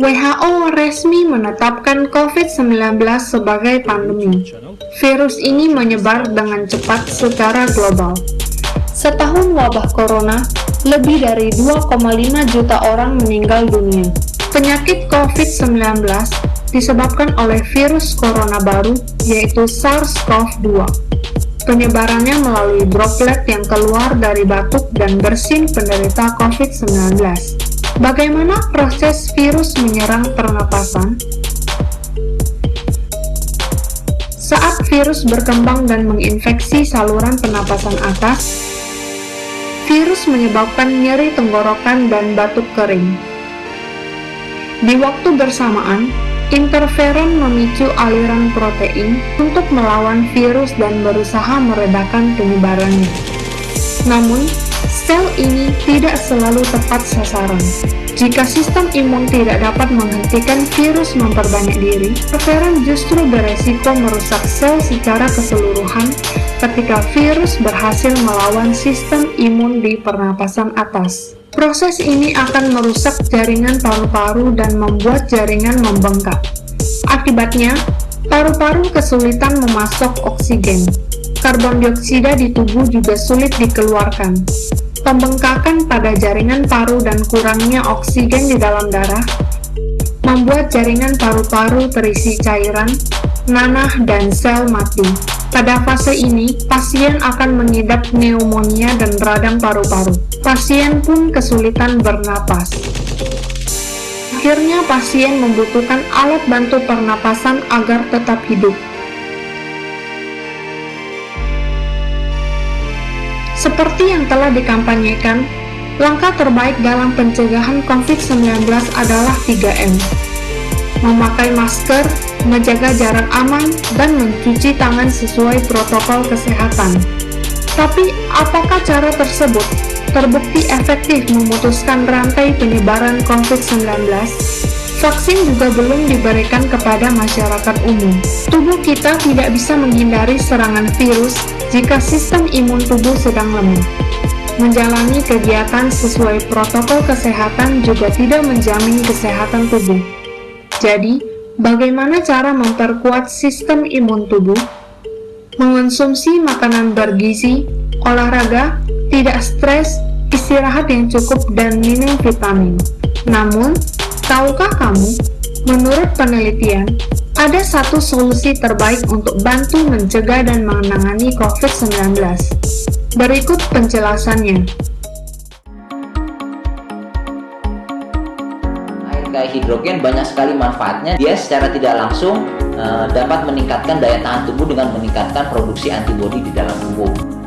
WHO resmi menetapkan COVID-19 sebagai pandemi. Virus ini menyebar dengan cepat secara global. Setahun wabah corona, lebih dari 2,5 juta orang meninggal dunia. Penyakit COVID-19 disebabkan oleh virus corona baru, yaitu SARS-CoV-2. Penyebarannya melalui droplet yang keluar dari batuk dan bersin penderita COVID-19. Bagaimana proses virus menyerang pernapasan? Saat virus berkembang dan menginfeksi saluran pernapasan atas, virus menyebabkan nyeri tenggorokan dan batuk kering. Di waktu bersamaan, interferon memicu aliran protein untuk melawan virus dan berusaha meredakan penyebarannya. Namun, sel ini tidak selalu tepat sasaran. Jika sistem imun tidak dapat menghentikan virus memperbanyak diri, interferon justru beresiko merusak sel secara keseluruhan ketika virus berhasil melawan sistem imun di pernapasan atas. Proses ini akan merusak jaringan paru-paru dan membuat jaringan membengkak. Akibatnya, paru-paru kesulitan memasok oksigen. Karbon dioksida di tubuh juga sulit dikeluarkan. Pembengkakan pada jaringan paru dan kurangnya oksigen di dalam darah membuat jaringan paru-paru terisi cairan, nanah, dan sel mati. Pada fase ini, pasien akan mengidap pneumonia dan radang paru-paru. Pasien pun kesulitan bernapas. Akhirnya pasien membutuhkan alat bantu pernapasan agar tetap hidup. Seperti yang telah dikampanyekan, langkah terbaik dalam pencegahan COVID-19 adalah 3M. Memakai masker, menjaga jarak aman, dan mencuci tangan sesuai protokol kesehatan. Tapi, apakah cara tersebut terbukti efektif memutuskan rantai penyebaran COVID-19? Vaksin juga belum diberikan kepada masyarakat umum. Tubuh kita tidak bisa menghindari serangan virus jika sistem imun tubuh sedang lemah. Menjalani kegiatan sesuai protokol kesehatan juga tidak menjamin kesehatan tubuh. Jadi, bagaimana cara memperkuat sistem imun tubuh? Mengonsumsi makanan bergizi, olahraga, tidak stres, istirahat yang cukup, dan minum vitamin. Namun, tahukah kamu, menurut penelitian, ada satu solusi terbaik untuk bantu mencegah dan menangani COVID-19. Berikut penjelasannya. Air kayak hidrogen banyak sekali manfaatnya. Dia secara tidak langsung uh, dapat meningkatkan daya tahan tubuh dengan meningkatkan produksi antibodi di dalam tubuh.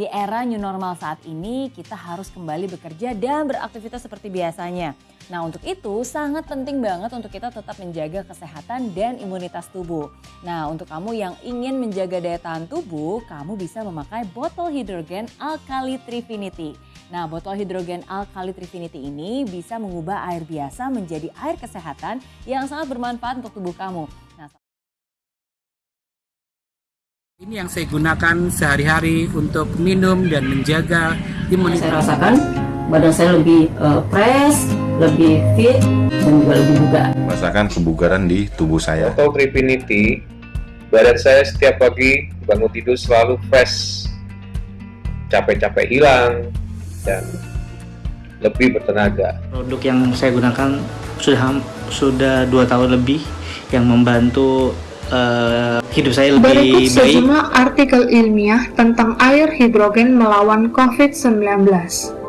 Di era new normal saat ini, kita harus kembali bekerja dan beraktivitas seperti biasanya. Nah, untuk itu sangat penting banget untuk kita tetap menjaga kesehatan dan imunitas tubuh. Nah, untuk kamu yang ingin menjaga daya tahan tubuh, kamu bisa memakai botol hidrogen Alkali Trifinity. Nah, botol hidrogen Alkali Trifinity ini bisa mengubah air biasa menjadi air kesehatan yang sangat bermanfaat untuk tubuh kamu. Ini yang saya gunakan sehari-hari untuk minum dan menjaga imunitas. Saya rasakan badan saya lebih uh, fresh, lebih fit, dan juga lebih bugar. Merasakan kebugaran di tubuh saya. Atau Trifinity, badan saya setiap pagi bangun tidur selalu fresh, capek-capek hilang, dan lebih bertenaga. Produk yang saya gunakan sudah sudah dua tahun lebih yang membantu uh, hidup saya lebih Berikut baik. sejumlah artikel ilmiah tentang air hidrogen melawan COVID-19.